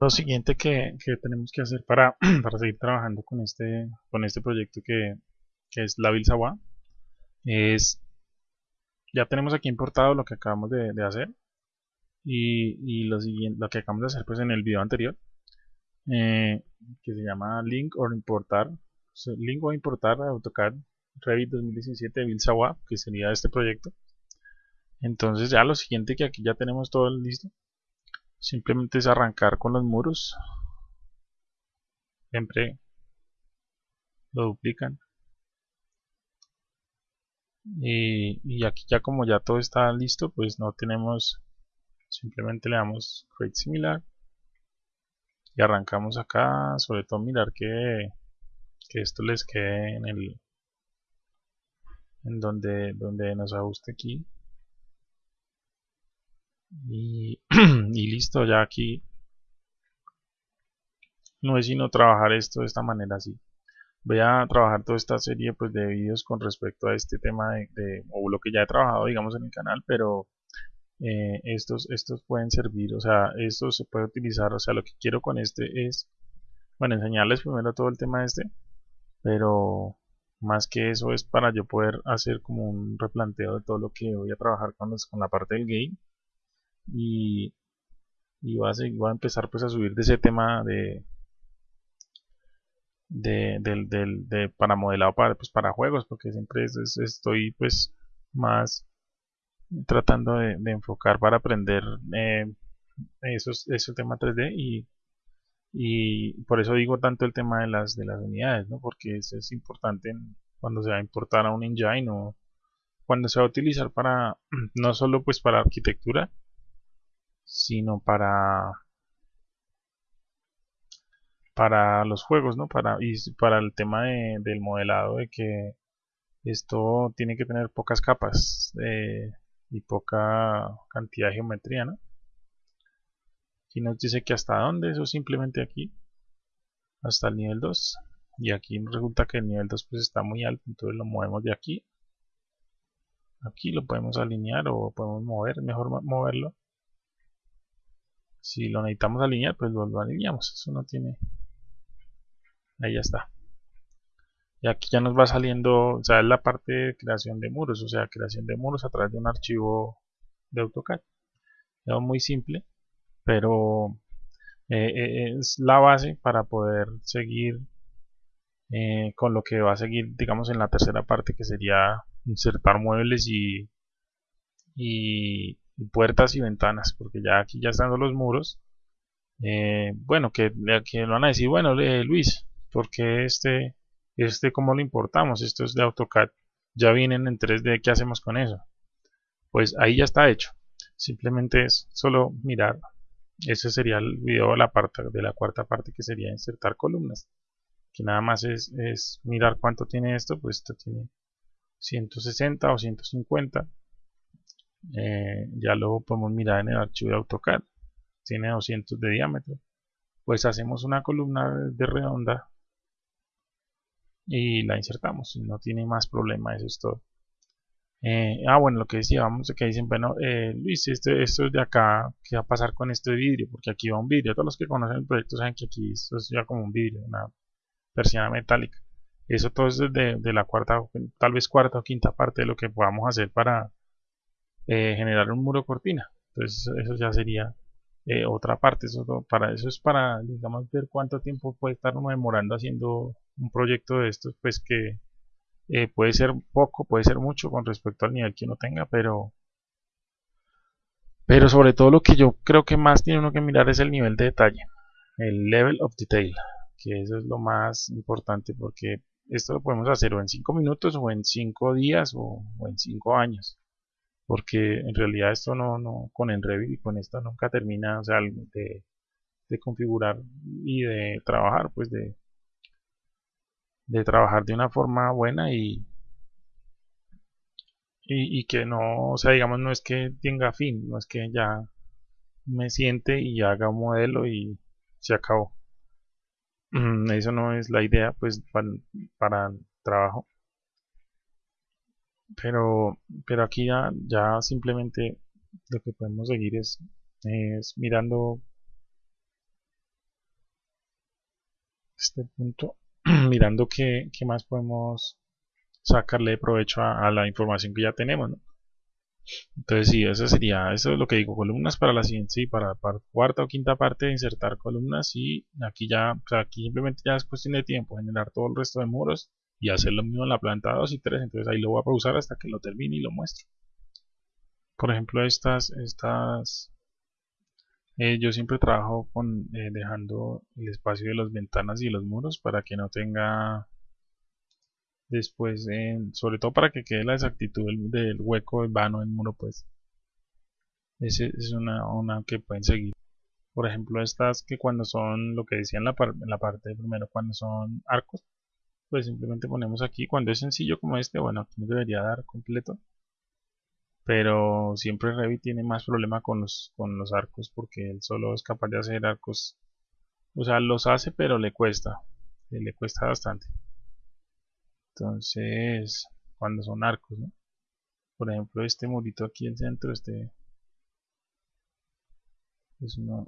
Lo siguiente que, tenemos que hacer para, seguir trabajando con este, este proyecto que, es la Sawa es ya tenemos aquí importado lo que acabamos de, hacer y, y, lo siguiente que acabamos de hacer pues en el video anterior eh, que se llama link o importar link o importar AutoCAD Revit 2017 Sawa que sería este proyecto. Entonces ya lo siguiente que aquí ya tenemos todo listo simplemente es arrancar con los muros. Siempre lo duplican. Y, aquí ya como ya todo está listo pues no tenemos simplemente le damos create similar. Y arrancamos acá sobre todo mirar que, que esto les quede en el en donde donde nos ajuste aquí. Y, y listo ya aquí. No es sino trabajar esto de esta manera así voy a trabajar toda esta serie pues de vídeos con respecto a este tema de, o lo que ya he trabajado digamos en el canal pero eh, estos estos pueden servir o sea esto se puede utilizar o sea lo que quiero con este es bueno enseñarles primero todo el tema este pero más que eso es para yo poder hacer como un replanteo de todo lo que voy a trabajar con, con la parte del game y, y voy, a, empezar pues a subir de ese tema de, de, de, para modelado para, pues, para juegos porque siempre estoy pues más tratando de, enfocar para aprender eh, esos, ese tema 3D y, y por eso digo tanto el tema de las de las unidades ¿no? porque eso es importante cuando se va a importar a un engine o cuando se va a utilizar para no solo pues para arquitectura sino para para los juegos, ¿no? Para, y para el tema del modelado de que esto tiene que tener pocas capas eh, y poca cantidad de geometría, ¿no? Aquí nos dice que hasta dónde, eso simplemente aquí, hasta el nivel 2. Y aquí resulta que el nivel 2 pues está muy alto, entonces lo movemos de aquí. Aquí lo podemos alinear o podemos mover, mejor moverlo. Si lo necesitamos alinear, pues lo, alineamos, eso no tiene ahí ya está. Y aquí ya nos va saliendo o sea es la parte de creación de muros o sea creación de muros a través de un archivo de AutoCAD. Es muy simple pero eh, eh, es la base para poder seguir eh, con lo que va a seguir digamos en la tercera parte que sería insertar muebles y, puertas y ventanas porque ya aquí ya están los muros bueno que, que van a decir bueno Luis porque este, este cómo lo importamos, esto es de AutoCAD, ya vienen en 3D, ¿qué hacemos con eso? Pues ahí ya está hecho, simplemente es solo mirar, ese sería el video de la, parte, de la cuarta parte que sería insertar columnas, que nada más es, es mirar cuánto tiene esto, pues esto tiene 160 o 150, eh, ya lo podemos mirar en el archivo de AutoCAD, tiene 200 de diámetro, pues hacemos una columna de redonda y la insertamos. No tiene más problema eso es todo. Eh, ah bueno lo que decía vamos que dicen bueno eh, Luis esto, esto es de acá qué va a pasar con este vidrio porque aquí va un vidrio. Todos los que conocen el proyecto saben que aquí esto es ya como un vidrio una persiana metálica. Eso todo es de, de la cuarta tal vez cuarta o quinta parte de lo que podamos hacer para eh, generar un muro cortina. Entonces eso ya sería eh, otra parte. Eso para eso es para digamos ver cuánto tiempo puede estar uno demorando haciendo un proyecto de estos pues que eh, puede ser poco puede ser mucho con respecto al nivel que uno tenga pero pero sobre todo lo que yo creo que más tiene uno que mirar es el nivel de detalle el level of detail que eso es lo más importante porque esto lo podemos hacer o en 5 minutos o en 5 días o, o en 5 años porque en realidad esto no, no con Enrevit y con esto nunca termina, o sea, de, de configurar y de trabajar, pues de, de trabajar de una forma buena y, y, que no, o sea, digamos, no es que tenga fin, no es que ya me siente y haga un modelo y se acabó. Mm, eso no es la idea, pues, para, para trabajo pero pero aquí ya, ya simplemente lo que podemos seguir es, mirando este punto mirando qué, más podemos sacarle provecho a, la información que ya tenemos entonces sí, eso sería, eso es lo que digo, columnas para la siguiente, sí, para, para cuarta o quinta parte insertar columnas y aquí ya, aquí simplemente ya es cuestión de tiempo, generar todo el resto de muros y hacer lo mismo en la planta 2 y 3, entonces ahí lo voy a pausar hasta que lo termine y lo muestro. Por ejemplo, estas, estas, eh, yo siempre trabajo con eh, dejando el espacio de las ventanas y los muros para que no tenga después, sobre todo para que quede la exactitud del, hueco vano en muro, pues. Esa es una, una que pueden seguir. Por ejemplo, estas que cuando son, lo que decía en la, en la parte primero, cuando son arcos, pues simplemente ponemos aquí, cuando es sencillo como este, bueno, aquí nos debería dar completo pero siempre Revit tiene más problema con los, con los arcos porque él solo es capaz de hacer arcos o sea los hace pero le cuesta eh, le cuesta bastante entonces cuando son arcos ¿no? por ejemplo este murito aquí en el centro este es uno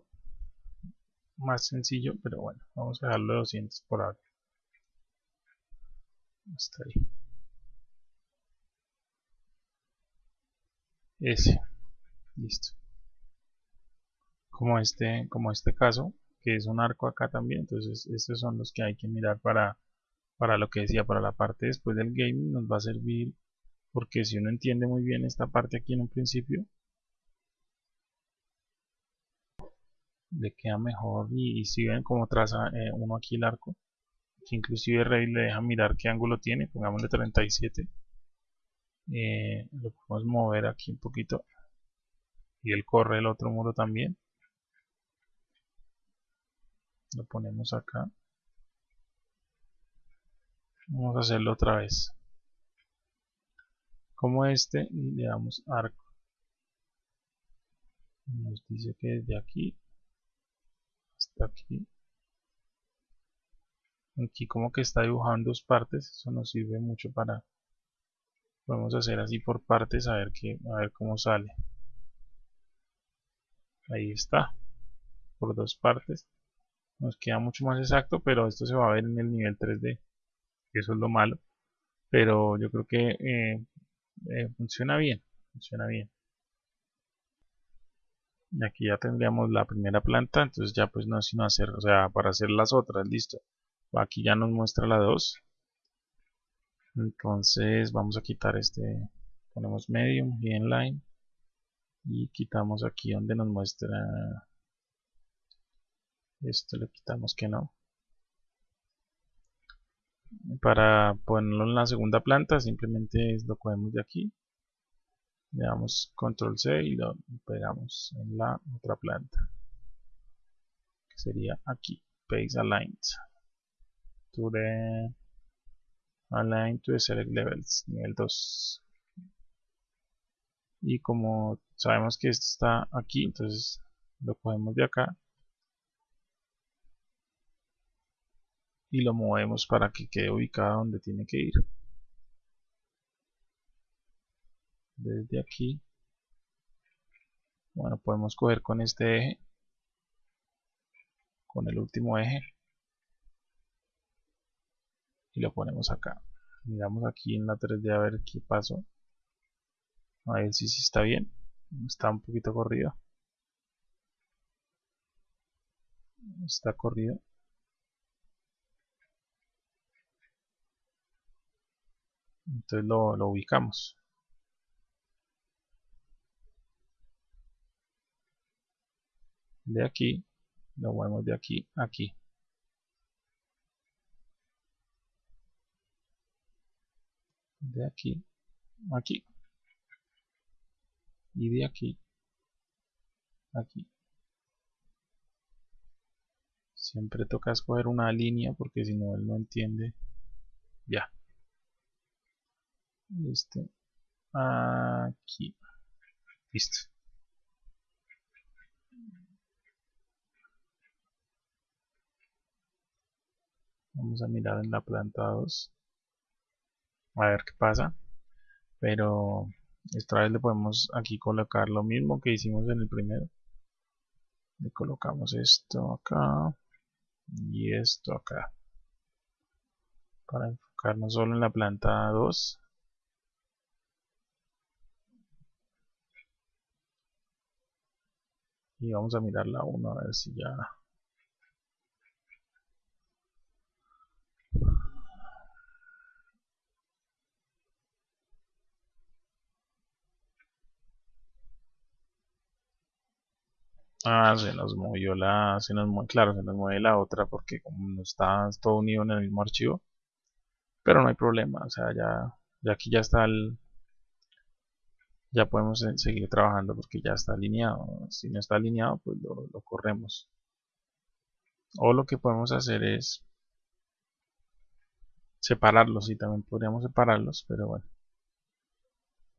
más sencillo pero bueno vamos a dejarlo de 200 por ahora hasta ahí. Ese. Listo. Como este como este caso que es un arco acá también entonces estos son los que hay que mirar para para lo que decía para la parte después del gaming nos va a servir porque si uno entiende muy bien esta parte aquí en un principio le queda mejor y, si ven como traza eh, uno aquí el arco que inclusive Rey le deja mirar qué ángulo tiene pongámosle 37 eh, lo podemos mover aquí un poquito y él corre el otro muro también. Lo ponemos acá. Vamos a hacerlo otra vez. Como este y le damos arco. Nos dice que desde aquí hasta aquí aquí como que está dibujando dos partes eso nos sirve mucho para Vamos a hacer así por partes a ver, que, a ver cómo sale. Ahí está. Por dos partes. Nos queda mucho más exacto, pero esto se va a ver en el nivel 3D. Eso es lo malo. Pero yo creo que eh, eh, funciona bien. Funciona bien. Y aquí ya tendríamos la primera planta. Entonces ya pues no sino hacer, o sea, para hacer las otras, listo. Aquí ya nos muestra la 2 entonces vamos a quitar este. Ponemos medium y inline y quitamos aquí donde nos muestra. Esto le quitamos que no. Para ponerlo en la segunda planta simplemente lo cogemos de aquí. Le damos control C y lo pegamos en la otra planta que sería aquí paste aligned to the Align to Select Levels, nivel 2. Y como sabemos que esto está aquí, entonces lo cogemos de acá. Y lo movemos para que quede ubicado donde tiene que ir. Desde aquí. Bueno, podemos coger con este eje. Con el último eje y lo ponemos acá. Miramos aquí en la 3D a ver qué pasó. A ver si, si está bien. Está un poquito corrido. Está corrido. Entonces lo, lo ubicamos. De aquí lo movemos de aquí a aquí de aquí aquí y de aquí aquí. Siempre toca escoger una línea porque si no él no entiende. Ya. Este aquí. Listo. Vamos a mirar en la planta 2 a ver qué pasa. Pero esta vez le podemos aquí colocar lo mismo que hicimos en el primero. Le colocamos esto acá y esto acá. Para enfocarnos solo en la planta 2 y vamos a mirar la 1 a ver si ya Ah, se nos movió la, se nos mueve, claro, se nos mueve la otra porque como no está todo unido en el mismo archivo, pero no hay problema, o sea, ya, ya aquí ya está el, ya podemos seguir trabajando porque ya está alineado, si no está alineado pues lo, lo corremos, o lo que podemos hacer es separarlos, y también podríamos separarlos, pero bueno.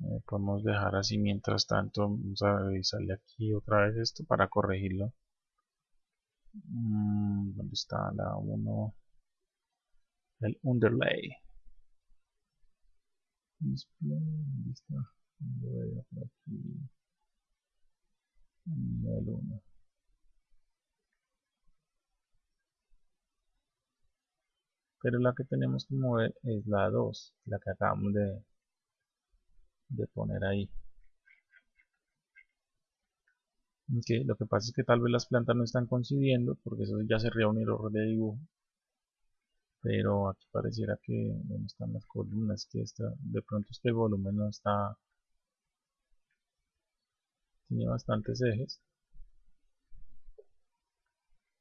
Eh, podemos dejar así mientras tanto vamos a revisarle aquí otra vez esto para corregirlo mm, ¿dónde está la 1? el underlay display, ¿dónde está? por aquí el 1 pero la que tenemos que mover es la 2 la que acabamos de de poner ahí. Lo que pasa es que tal vez las plantas no están coincidiendo porque eso ya sería un error de dibujo. Pero aquí pareciera que donde están las columnas que está de pronto este volumen no está tiene bastantes ejes.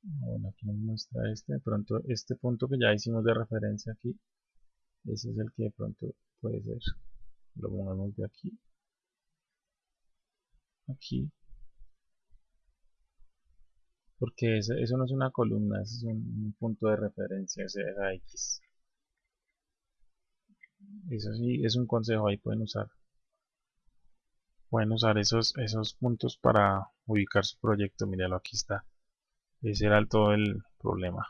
Bueno aquí nos muestra este de pronto este punto que ya hicimos de referencia aquí ese es el que de pronto puede ser lo pongamos de aquí. Aquí. Porque eso, no es una columna, es un, punto de referencia, o sea, X. Eso sí es un consejo, ahí pueden usar. Pueden usar esos, esos puntos para ubicar su proyecto, míralo aquí está. Ese era todo el problema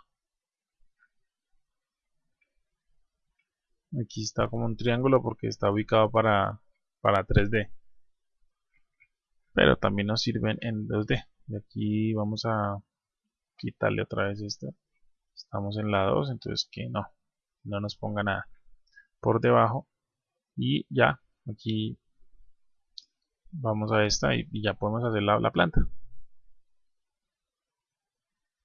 aquí está como un triángulo porque está ubicado para, para 3D pero también nos sirven en 2D y aquí vamos a quitarle otra vez esto estamos en la 2 entonces que no no nos ponga nada. Por debajo. Y ya aquí vamos a esta y, ya podemos hacer la, la planta.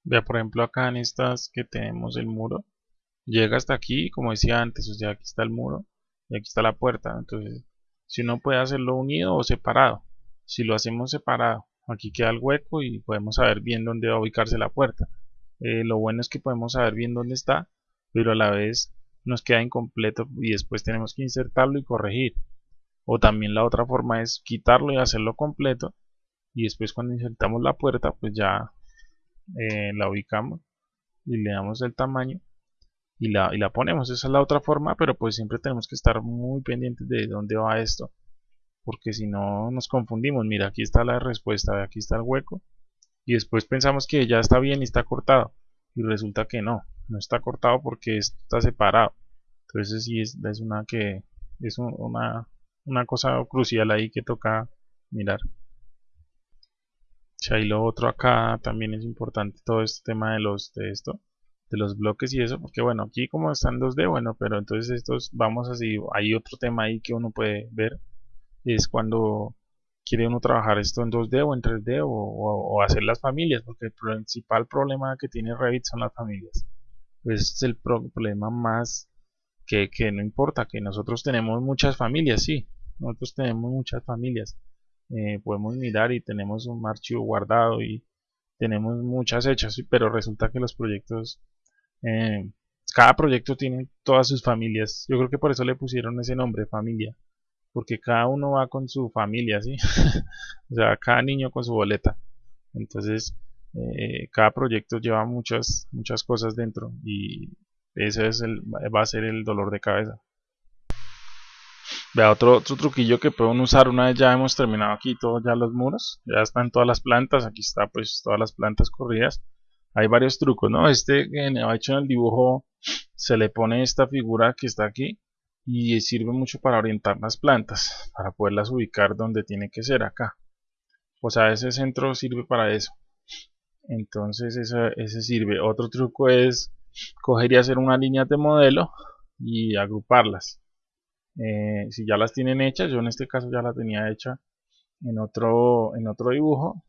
Vea por ejemplo acá en estas que tenemos el muro llega hasta aquí, como decía antes, o sea, aquí está el muro y aquí está la puerta. Entonces, si uno puede hacerlo unido o separado. Si lo hacemos separado, aquí queda el hueco y podemos saber bien dónde va a ubicarse la puerta. Eh, lo bueno es que podemos saber bien dónde está, pero a la vez nos queda incompleto y después tenemos que insertarlo y corregir. O también la otra forma es quitarlo y hacerlo completo y después cuando insertamos la puerta pues ya eh, la ubicamos y le damos el tamaño y la, y la ponemos. Esa es la otra forma, pero pues siempre tenemos que estar muy pendientes de dónde va esto. Porque si no nos confundimos. Mira, aquí está la respuesta, aquí está el hueco. Y después pensamos que ya está bien y está cortado. Y resulta que no, no está cortado porque está separado. Entonces sí es, es una que es una, una cosa crucial ahí que toca mirar. Y lo otro acá también es importante todo este tema de los de esto de los bloques y eso, porque bueno, aquí como están 2D, bueno, pero entonces estos, vamos así, hay otro tema ahí que uno puede ver, es cuando quiere uno trabajar esto en 2D o en 3D o, hacer las familias, porque el principal problema que tiene Revit son las familias. es el problema más que, que no importa, que nosotros tenemos muchas familias, sí, nosotros tenemos muchas familias. Eh, podemos mirar y tenemos un archivo guardado y tenemos muchas hechas, pero resulta que los proyectos eh, cada proyecto tiene todas sus familias. Yo creo que por eso le pusieron ese nombre, familia. Porque cada uno va con su familia, ¿sí? o sea, cada niño con su boleta. Entonces, eh, cada proyecto lleva muchas, muchas cosas dentro. Y ese es el, va a ser el dolor de cabeza. Vea, otro, otro truquillo que pueden usar una vez ya hemos terminado aquí todos ya los muros. Ya están todas las plantas. Aquí está pues todas las plantas corridas hay varios trucos, ¿no? Este que ha hecho en el dibujo se le pone esta figura que está aquí y sirve mucho para orientar las plantas, para poderlas ubicar donde tiene que ser acá. O sea, ese centro sirve para eso. Entonces ese, ese sirve. Otro truco es coger y hacer una línea de modelo y agruparlas. Eh, si ya las tienen hechas, yo en este caso ya la tenía hecha en otro, en otro dibujo,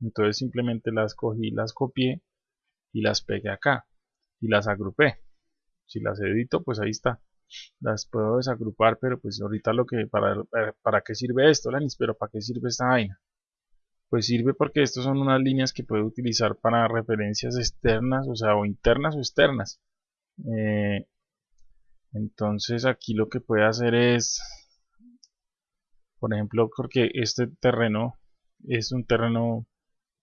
entonces simplemente las cogí, las copié y las pegué acá y las agrupé. Si las edito, pues ahí está. Las puedo desagrupar, pero pues ahorita lo que, para, para, qué sirve esto, Lanis, pero para qué sirve esta vaina. Pues sirve porque estas son unas líneas que puedo utilizar para referencias externas, o sea, o internas o externas. Eh, entonces aquí lo que puede hacer es, por ejemplo, porque este terreno es un terreno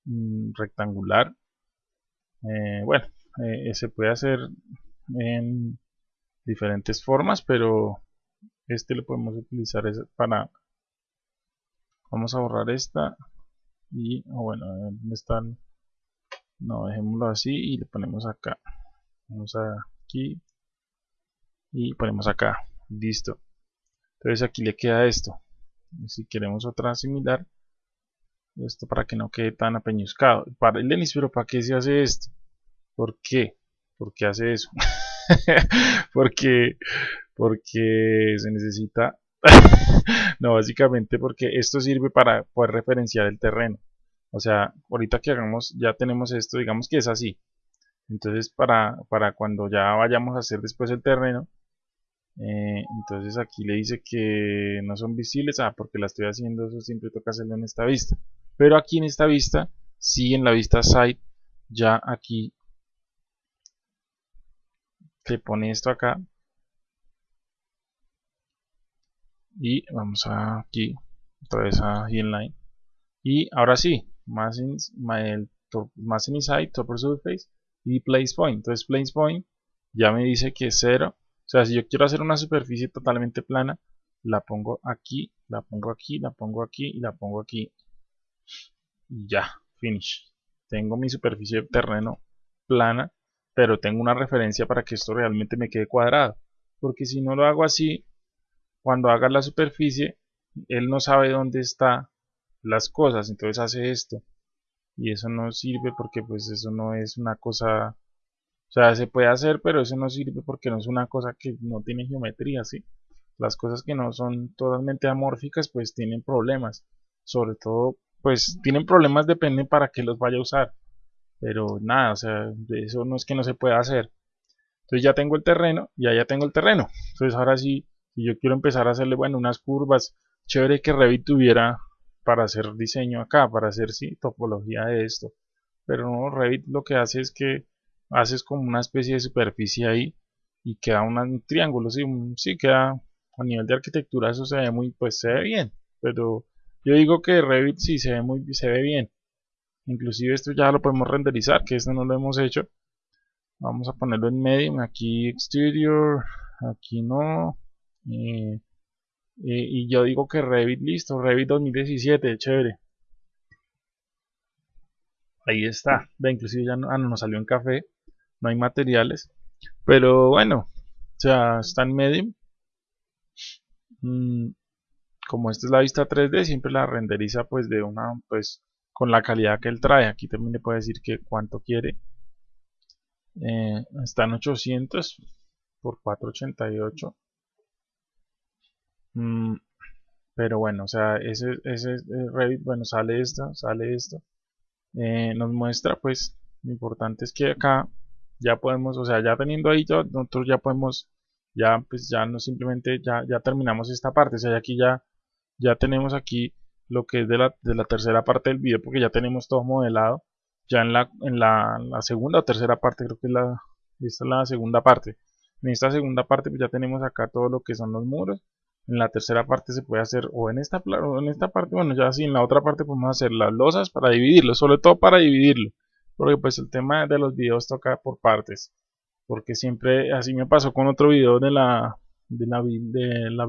mm, rectangular. Eh, bueno, eh, se puede hacer en diferentes formas, pero este lo podemos utilizar para vamos a borrar esta y ah, bueno ¿dónde están? no dejémoslo así y le ponemos acá. Vamos aquí y ponemos acá. Listo. Entonces aquí le queda esto. Si queremos otra similar esto para que no quede tan apeñuscado. Para el Denis pero para qué se hace esto ¿por qué? ¿por qué hace eso? porque porque se necesita no básicamente porque esto sirve para poder referenciar el terreno. O sea ahorita que hagamos ya tenemos esto digamos que es así. Entonces para, para cuando ya vayamos a hacer después el terreno eh, entonces aquí le dice que no son visibles. Ah porque la estoy haciendo eso siempre toca hacerlo en esta vista pero aquí en esta vista sí en la vista site ya aquí se pone esto acá. Y vamos aquí otra vez a inline y ahora sí más in, más inside topper surface y place point. Entonces place point ya me dice que es 0 o sea, si yo quiero hacer una superficie totalmente plana, la pongo aquí, la pongo aquí, la pongo aquí y la pongo aquí. Y ya, finish. Tengo mi superficie de terreno plana, pero tengo una referencia para que esto realmente me quede cuadrado. Porque si no lo hago así, cuando haga la superficie, él no sabe dónde están las cosas, entonces hace esto. Y eso no sirve porque pues eso no es una cosa o sea, se puede hacer, pero eso no sirve porque no es una cosa que no tiene geometría, ¿sí? Las cosas que no son totalmente amórficas, pues tienen problemas. Sobre todo, pues tienen problemas, depende para qué los vaya a usar. Pero nada, o sea, eso no es que no se pueda hacer. Entonces ya tengo el terreno, ya ya tengo el terreno. Entonces ahora sí, si yo quiero empezar a hacerle, bueno, unas curvas, chévere que Revit tuviera para hacer diseño acá, para hacer, sí, topología de esto. Pero no, Revit lo que hace es que haces como una especie de superficie ahí y queda un triángulo, sí, sí queda a nivel de arquitectura eso se ve muy, pues se ve bien, pero yo digo que Revit sí se ve muy, se ve bien, inclusive esto ya lo podemos renderizar, que esto no lo hemos hecho, vamos a ponerlo en medio, aquí exterior, aquí no, eh, eh, y yo digo que Revit listo, Revit 2017, chévere, ahí está, ve, inclusive ya no, ah, no nos salió en café, no hay materiales. Pero bueno, o sea, está en medio. Mm, como esta es la vista 3D, siempre la renderiza pues de una, pues con la calidad que él trae. Aquí también le puede decir que cuánto quiere. Eh, está en 800 por 488. Mm, pero bueno, o sea, ese, ese Revit, bueno, sale esto, sale esto. Eh, nos muestra pues, lo importante es que acá ya podemos, o sea, ya teniendo ahí, nosotros ya podemos, ya pues ya no simplemente, ya, ya terminamos esta parte, o sea, aquí ya, ya tenemos aquí lo que es de la, de la tercera parte del video, porque ya tenemos todo modelado, ya en la, en la, segunda o tercera parte, creo que es la, esta es la segunda parte, en esta segunda parte pues ya tenemos acá todo lo que son los muros, en la tercera parte se puede hacer o en esta o en esta parte bueno ya así en la otra parte podemos hacer las losas para dividirlo sobre todo para dividirlo. Porque pues el tema de los videos toca por partes. Porque siempre así me pasó con otro video de la de la de la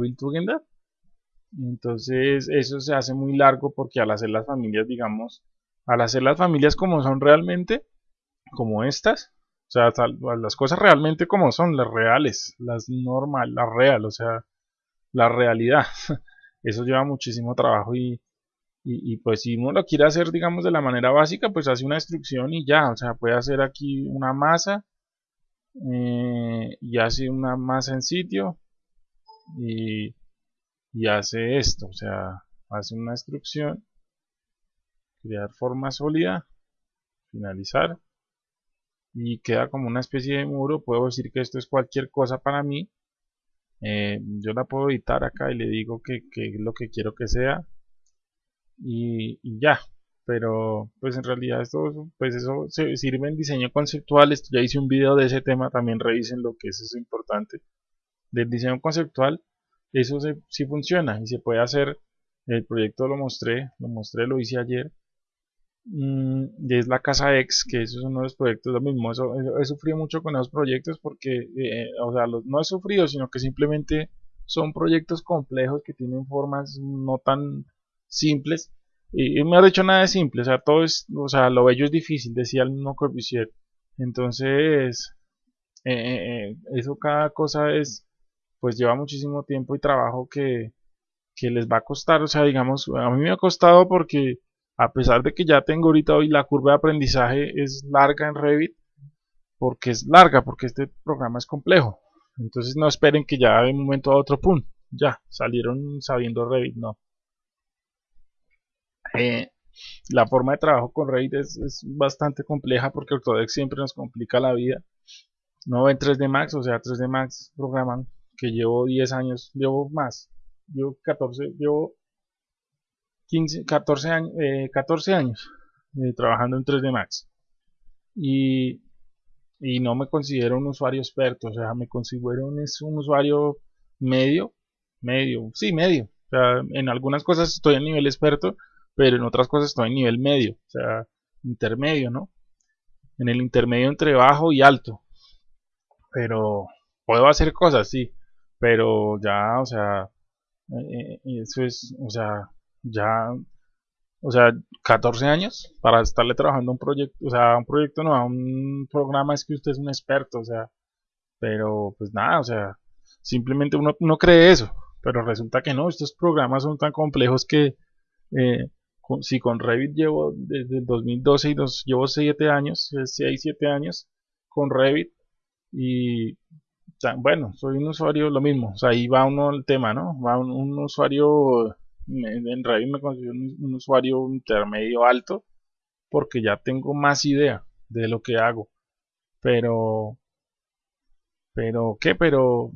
entonces eso se hace muy largo porque al hacer las familias digamos al hacer las familias como son realmente como estas o sea las cosas realmente como son las reales las normal las real o sea la realidad eso lleva muchísimo trabajo y y, pues si uno lo quiere hacer, digamos, de la manera básica, pues hace una instrucción y ya, o sea, puede hacer aquí una masa eh, y hace una masa en sitio y, y hace esto, o sea, hace una instrucción, crear forma sólida, finalizar y queda como una especie de muro, puedo decir que esto es cualquier cosa para mí, eh, yo la puedo editar acá y le digo que, es lo que quiero que sea y, ya, pero pues en realidad esto pues eso se sirve en diseño conceptual. Ya hice un video de ese tema también revisen lo que es eso importante del diseño conceptual eso sí funciona y se puede hacer. El proyecto lo mostré lo mostré lo hice ayer. Mm, y es la casa X que eso es uno de los proyectos lo mismo eso, he sufrido mucho con esos proyectos porque eh, o sea no he sufrido sino que simplemente son proyectos complejos que tienen formas no tan simples. Y, me ha dicho nada de simple, o sea, todo es, o sea, lo bello es difícil, decía el mismo Corbusier. Entonces, eh, eh, eh, eso cada cosa es, pues lleva muchísimo tiempo y trabajo que, que les va a costar, o sea, digamos, a mí me ha costado porque a pesar de que ya tengo ahorita hoy la curva de aprendizaje es larga en Revit, porque es larga, porque este programa es complejo. Entonces no esperen que ya de un momento a otro, pum, ya, salieron sabiendo Revit, no. Eh, la forma de trabajo con Revit es, bastante compleja porque Autodesk siempre nos complica la vida. No en 3D Max, o sea, 3D Max programan que llevo 10 años, llevo más, llevo 14, llevo 15, 14 años, 14 años eh, trabajando en 3D Max. Y, y no me considero un usuario experto, o sea, me considero un, un usuario medio, medio, sí, medio. O sea, en algunas cosas estoy a nivel experto, pero en otras cosas estoy en nivel medio, o sea, intermedio, ¿no? En el intermedio entre bajo y alto. Pero puedo hacer cosas, sí, pero ya, o sea, eh, eh, eso es, o sea, ya, o sea, 14 años para estarle trabajando un proyecto, o sea, un proyecto no, a un programa es que usted es un experto, o sea, pero pues nada, o sea, simplemente uno, uno cree eso, pero resulta que no, estos programas son tan complejos que eh, si con Revit llevo desde el 2012 y los llevo 7 años, 6, 7 años con Revit y bueno, soy un usuario lo mismo, o sea, ahí va uno el tema, ¿no? Va un, usuario, en Revit me considero un, usuario intermedio alto porque ya tengo más idea de lo que hago, pero, pero, ¿qué? Pero,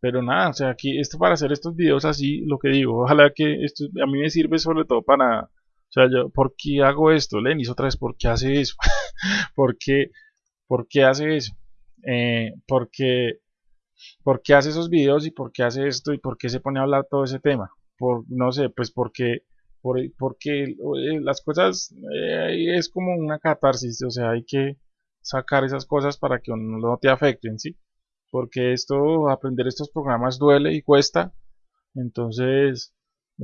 pero nada, o sea, aquí esto para hacer estos videos así, lo que digo, ojalá que esto a mí me sirve sobre todo para o sea, yo, ¿por qué hago esto? Lenis otra vez, ¿por qué hace eso? ¿Por, qué, ¿Por qué hace eso? Eh, porque, ¿Por qué hace esos videos y por qué hace esto y por qué se pone a hablar todo ese tema? Por, no sé, pues porque, por, porque eh, las cosas eh, es como una catarsis, o sea, hay que sacar esas cosas para que no te afecten, ¿sí? Porque esto, aprender estos programas duele y cuesta, entonces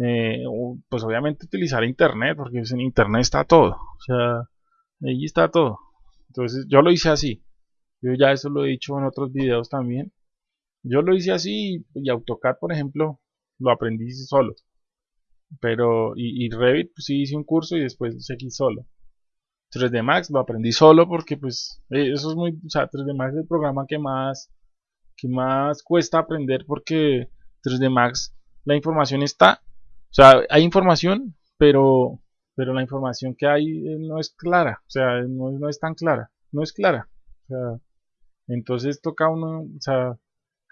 eh, pues obviamente utilizar internet, porque en internet está todo, o sea, allí está todo. Entonces yo lo hice así, yo ya eso lo he dicho en otros videos también. Yo lo hice así y AutoCAD, por ejemplo, lo aprendí solo. Pero, y, Revit, pues sí hice un curso y después seguí solo. 3D Max lo aprendí solo porque pues eh, eso es muy, o sea, 3D Max es el programa que más, que más cuesta aprender porque 3D Max la información está o sea, hay información, pero, pero la información que hay eh, no es clara, o sea, no, es tan clara, no es clara. O sea, entonces toca uno, o sea,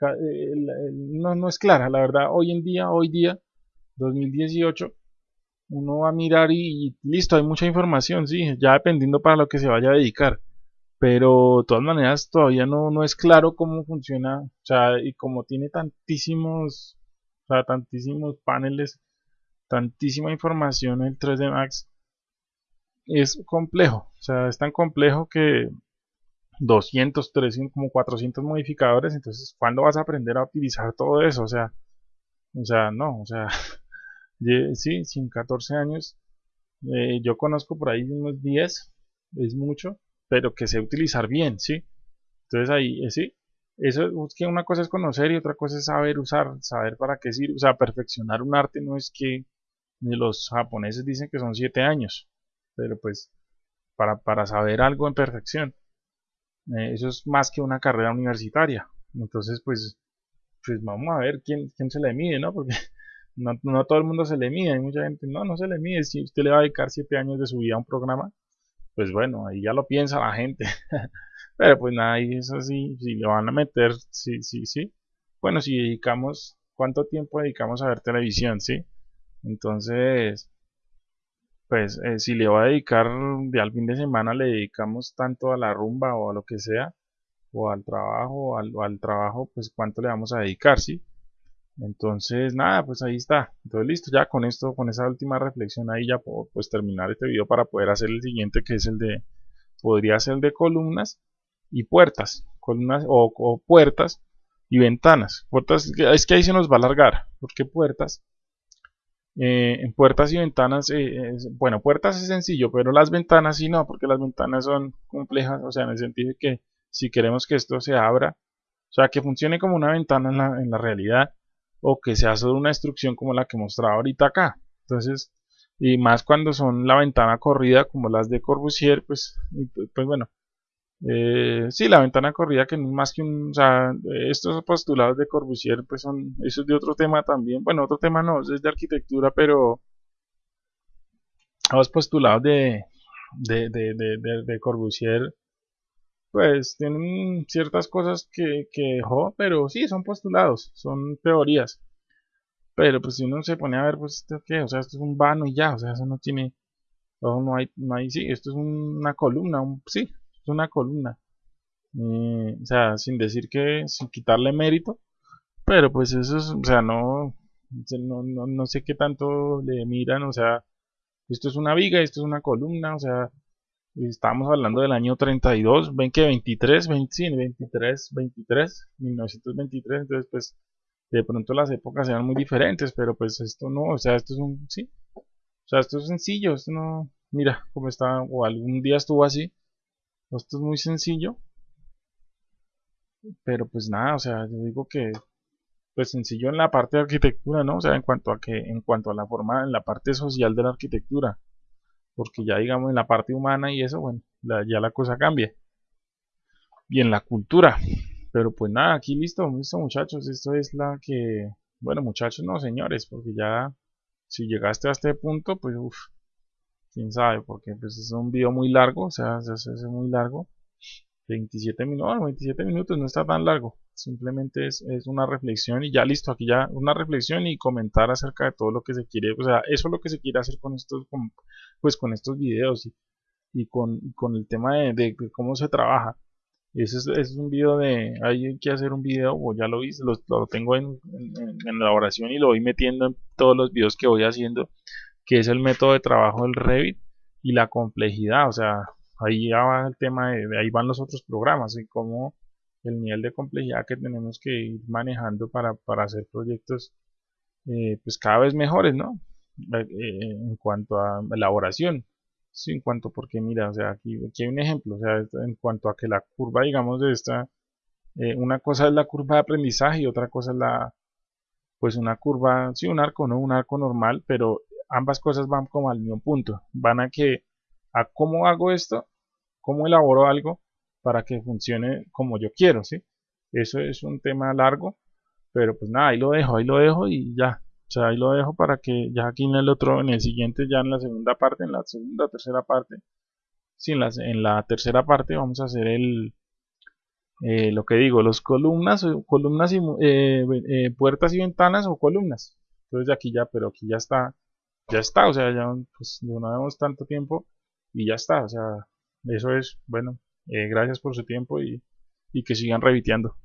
no, no es clara, la verdad, hoy en día, hoy día, 2018, uno va a mirar y, listo, hay mucha información, sí, ya dependiendo para lo que se vaya a dedicar. Pero de todas maneras todavía no, no es claro cómo funciona, o sea, y como tiene tantísimos, o sea, tantísimos paneles, tantísima información el 3D Max es complejo, o sea, es tan complejo que 200, 300, como 400 modificadores, entonces, ¿cuándo vas a aprender a utilizar todo eso? O sea, o sea, no, o sea, sí, sin 14 años, eh, yo conozco por ahí unos 10, es mucho, pero que sé utilizar bien, ¿sí? Entonces ahí, eh, sí, eso es que una cosa es conocer y otra cosa es saber usar, saber para qué sirve, o sea, perfeccionar un arte no es que los japoneses dicen que son 7 años, pero pues para, para saber algo en perfección. Eh, eso es más que una carrera universitaria. Entonces, pues, pues vamos a ver quién, quién se le mide, ¿no? Porque no, no todo el mundo se le mide. Hay mucha gente, no, no se le mide. Si usted le va a dedicar siete años de su vida a un programa, pues bueno, ahí ya lo piensa la gente. Pero pues nada, y eso sí, si le van a meter, sí, sí, sí. Bueno, si dedicamos, ¿cuánto tiempo dedicamos a ver televisión, sí? Entonces, pues eh, si le va a dedicar de al fin de semana, le dedicamos tanto a la rumba o a lo que sea, o al trabajo, o al, trabajo, pues cuánto le vamos a dedicar, ¿sí? Entonces, nada, pues ahí está. Entonces, listo, ya con esto, con esa última reflexión ahí ya puedo pues terminar este video para poder hacer el siguiente que es el de, podría ser de columnas y puertas, columnas o, puertas y ventanas. Puertas, es que ahí se nos va a alargar, porque puertas, eh, en puertas y ventanas, eh, bueno, puertas es sencillo, pero las ventanas sí no, porque las ventanas son complejas, o sea, en el sentido de que si queremos que esto se abra, o sea, que funcione como una ventana en la, en la realidad, o que sea solo una instrucción como la que mostraba ahorita acá. Entonces, y más cuando son la ventana corrida como las de Corbusier, pues, pues bueno, eh, sí, la ventana corrida que no es más que un, o sea, estos postulados de Corbusier, pues son, eso es de otro tema también, bueno, otro tema no, es de arquitectura, pero los postulados de, de, de, de, de Corbusier, pues tienen ciertas cosas que, que dejó, pero sí, son postulados, son teorías. Pero pues si uno se pone a ver, pues esto qué, o sea, esto es un vano y ya, o sea, eso no tiene, no, hay, no hay, sí, esto es una columna, un, sí, es una columna. Eh, o sea, sin decir que, sin quitarle mérito, pero pues eso es, o sea, no, no, no, no sé qué tanto le miran, o sea, esto es una viga, esto es una columna, o sea, estamos hablando del año 32, ven que 23, 20, 23, 23, 1923, entonces pues de pronto las épocas eran muy diferentes, pero pues esto no, o sea, esto es un, sí, o sea, esto es sencillo, esto no, mira cómo está, o algún día estuvo así, esto es muy sencillo. Pero pues nada, o sea, yo digo que pues sencillo en la parte de arquitectura, ¿no? O sea, en cuanto a que en cuanto a la forma en la parte social de la arquitectura, porque ya digamos en la parte humana y eso, bueno, ya la cosa cambia. Y en la cultura. Pero pues nada, aquí listo, listo muchachos, esto es la que, bueno muchachos, no señores, porque ya si llegaste a este punto, pues uff, quién sabe, porque pues es un video muy largo, o sea, es, muy largo. 27 minutos, 27 minutos no está tan largo, simplemente es, una reflexión y ya listo, aquí ya una reflexión y comentar acerca de todo lo que se quiere, o sea, eso es lo que se quiere hacer con estos, pues con estos videos y, con, el tema de, cómo se trabaja. Ese es, es, un video de, hay que hacer un video, o ya lo hice, lo, tengo en, en, en, elaboración y lo voy metiendo en todos los videos que voy haciendo que es el método de trabajo del Revit y la complejidad, o sea, ahí ya va el tema de, ahí van los otros programas y cómo el nivel de complejidad que tenemos que ir manejando para, hacer proyectos eh, pues cada vez mejores, ¿no? Eh, eh, en cuanto a elaboración, sí, en cuanto, porque mira, o sea, aquí, aquí hay un ejemplo, o sea, en cuanto a que la curva, digamos, de esta, una cosa es la curva de aprendizaje y otra cosa es la, pues una curva, sí, un arco, no un arco normal, pero ambas cosas van como al mismo punto. Van a que, a cómo hago esto, cómo elaboro algo para que funcione como yo quiero, ¿sí? Eso es un tema largo, pero pues nada, ahí lo dejo, ahí lo dejo y ya. O sea, ahí lo dejo para que ya aquí en el otro, en el siguiente, ya en la segunda parte, en la segunda, tercera parte, sí, en la, en la tercera parte vamos a hacer el, eh, lo que digo, los columnas, columnas y eh, eh, puertas y ventanas o columnas. Entonces aquí ya, pero aquí ya está ya está, o sea, ya pues, no vemos tanto tiempo y ya está, o sea, eso es, bueno, eh, gracias por su tiempo y, y que sigan reviteando.